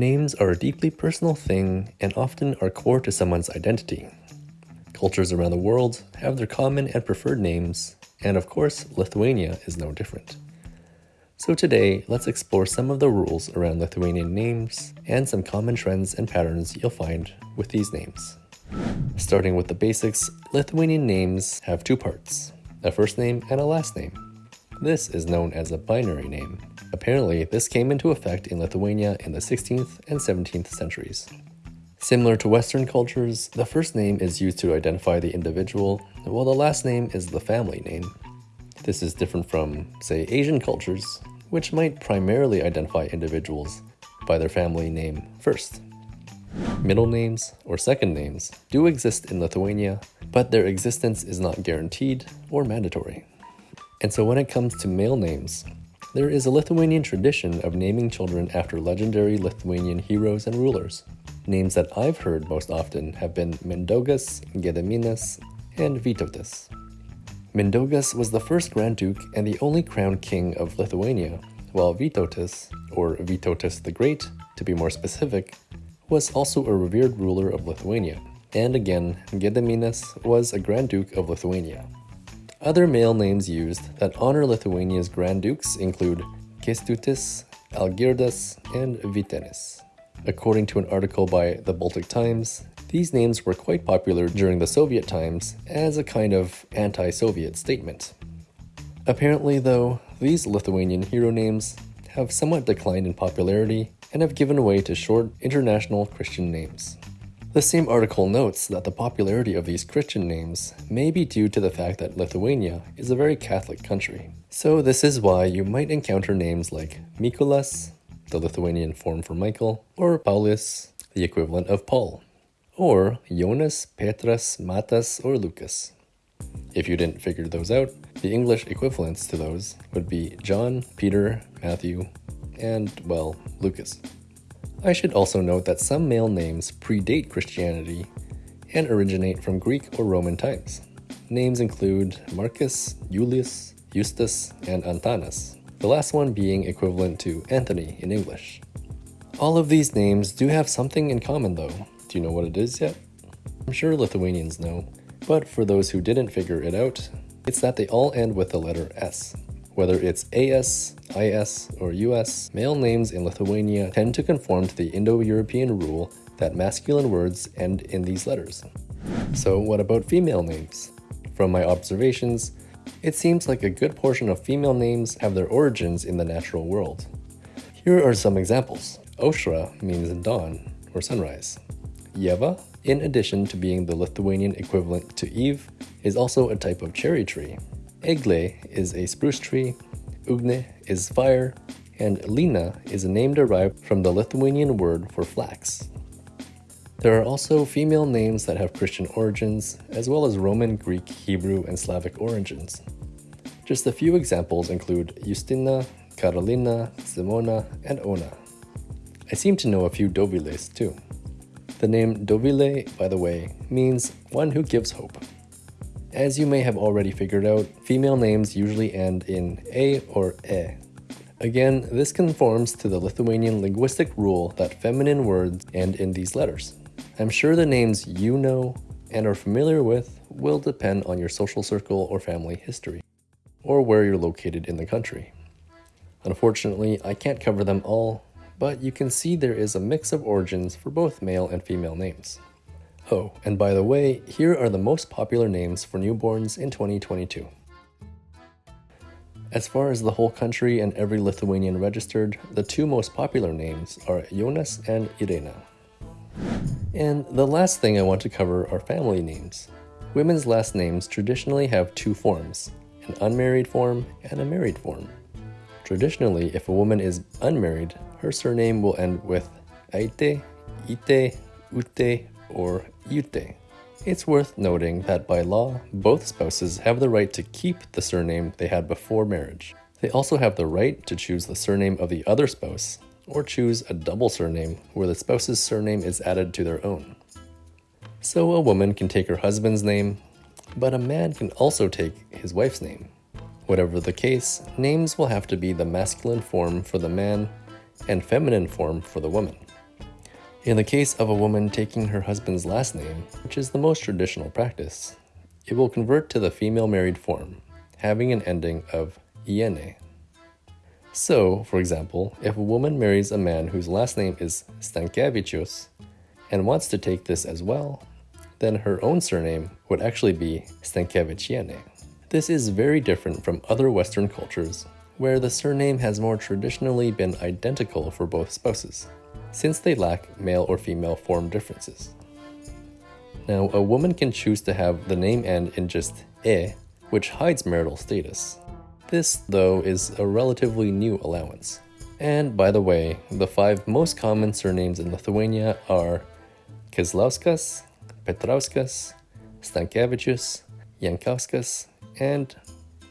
Names are a deeply personal thing and often are core to someone's identity. Cultures around the world have their common and preferred names, and of course, Lithuania is no different. So today, let's explore some of the rules around Lithuanian names and some common trends and patterns you'll find with these names. Starting with the basics, Lithuanian names have two parts, a first name and a last name. This is known as a binary name. Apparently, this came into effect in Lithuania in the 16th and 17th centuries. Similar to Western cultures, the first name is used to identify the individual, while the last name is the family name. This is different from, say, Asian cultures, which might primarily identify individuals by their family name first. Middle names, or second names, do exist in Lithuania, but their existence is not guaranteed or mandatory. And so when it comes to male names, there is a Lithuanian tradition of naming children after legendary Lithuanian heroes and rulers. Names that I've heard most often have been Mindaugas, Gediminas, and Vytautas. Mindaugas was the first Grand Duke and the only crowned king of Lithuania, while Vytautas, or Vytautas the Great to be more specific, was also a revered ruler of Lithuania. And again, Gediminas was a Grand Duke of Lithuania. Other male names used that honor Lithuania's Grand Dukes include Kęstutis, Algirdas, and Vytenis. According to an article by the Baltic Times, these names were quite popular during the Soviet times as a kind of anti-Soviet statement. Apparently though, these Lithuanian hero names have somewhat declined in popularity and have given way to short international Christian names. The same article notes that the popularity of these Christian names may be due to the fact that Lithuania is a very Catholic country. So this is why you might encounter names like Mykolas, the Lithuanian form for Michael, or Paulius, the equivalent of Paul or Jonas, Petras, Matas, or Lucas. If you didn't figure those out, the English equivalents to those would be John, Peter, Matthew, and, well, Lucas. I should also note that some male names predate Christianity and originate from Greek or Roman times. Names include Marcus, Julius, Justas, and Antanas, the last one being equivalent to Anthony in English. All of these names do have something in common though, do you know what it is yet? I'm sure Lithuanians know, but for those who didn't figure it out, it's that they all end with the letter S. Whether it's AS, IS, or US, male names in Lithuania tend to conform to the Indo-European rule that masculine words end in these letters. So what about female names? From my observations, it seems like a good portion of female names have their origins in the natural world. Here are some examples. Aušra means dawn or sunrise. Ieva, in addition to being the Lithuanian equivalent to Eve, is also a type of cherry tree. Egle is a spruce tree, Ugne is fire, and Lina is a name derived from the Lithuanian word for flax. There are also female names that have Christian origins, as well as Roman, Greek, Hebrew, and Slavic origins. Just a few examples include Justina, Carolina, Simona, and Ona. I seem to know a few Doviles too. The name Dovile, by the way, means one who gives hope. As you may have already figured out, female names usually end in a or e. Again, this conforms to the Lithuanian linguistic rule that feminine words end in these letters. I'm sure the names you know and are familiar with will depend on your social circle or family history, or where you're located in the country. Unfortunately, I can't cover them all, but you can see there is a mix of origins for both male and female names. Oh, and by the way, here are the most popular names for newborns in 2022. As far as the whole country and every Lithuanian registered, the two most popular names are Jonas and Irena. And the last thing I want to cover are family names. Women's last names traditionally have two forms, an unmarried form and a married form. Traditionally, if a woman is unmarried, her surname will end with Aite, Ite, Ute, or Yute. It's worth noting that by law, both spouses have the right to keep the surname they had before marriage. They also have the right to choose the surname of the other spouse, or choose a double surname where the spouse's surname is added to their own. So a woman can take her husband's name, but a man can also take his wife's name. Whatever the case, names will have to be the masculine form for the man and feminine form for the woman. In the case of a woman taking her husband's last name, which is the most traditional practice, it will convert to the female married form, having an ending of iene. So, for example, if a woman marries a man whose last name is Stankevicius and wants to take this as well, then her own surname would actually be Stankeviciene. This is very different from other Western cultures, where the surname has more traditionally been identical for both spouses, since they lack male or female form differences. Now, a woman can choose to have the name end in just e, which hides marital status. This, though, is a relatively new allowance. And by the way, the five most common surnames in Lithuania are Kazlauskas, Petrauskas, Stankevicius, Jankauskas, and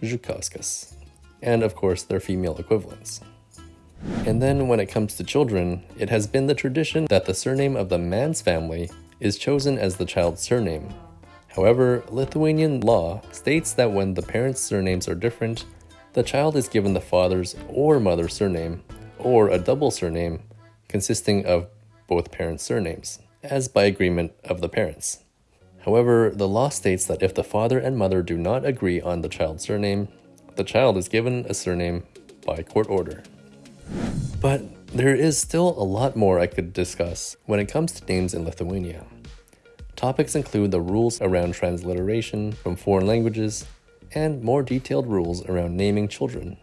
Zhukauskas. And of course, their female equivalents. And then when it comes to children, it has been the tradition that the surname of the man's family is chosen as the child's surname. However, Lithuanian law states that when the parents' surnames are different, the child is given the father's or mother's surname, or a double surname consisting of both parents' surnames, as by agreement of the parents. However, the law states that if the father and mother do not agree on the child's surname, the child is given a surname by court order. But there is still a lot more I could discuss when it comes to names in Lithuania. Topics include the rules around transliteration from foreign languages, and more detailed rules around naming children.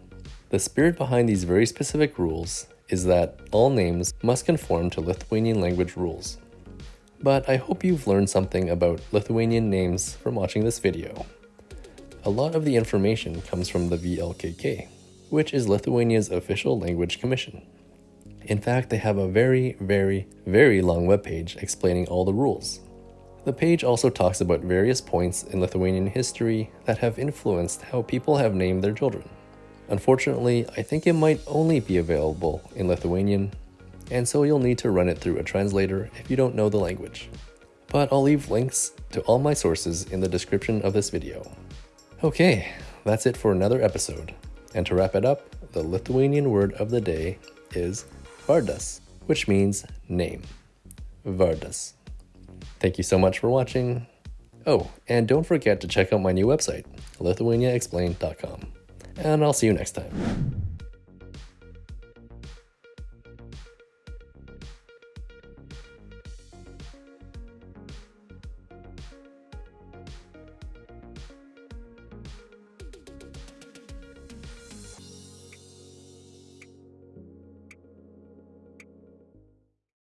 The spirit behind these very specific rules is that all names must conform to Lithuanian language rules. But I hope you've learned something about Lithuanian names from watching this video. A lot of the information comes from the VLKK, which is Lithuania's official language commission. In fact, they have a very, very, very long webpage explaining all the rules. The page also talks about various points in Lithuanian history that have influenced how people have named their children. Unfortunately, I think it might only be available in Lithuanian, and so you'll need to run it through a translator if you don't know the language. But I'll leave links to all my sources in the description of this video. Okay, that's it for another episode. And to wrap it up, the Lithuanian word of the day is vardas, which means name. Vardas. Thank you so much for watching. Oh, and don't forget to check out my new website, lithuaniaexplained.com. And I'll see you next time.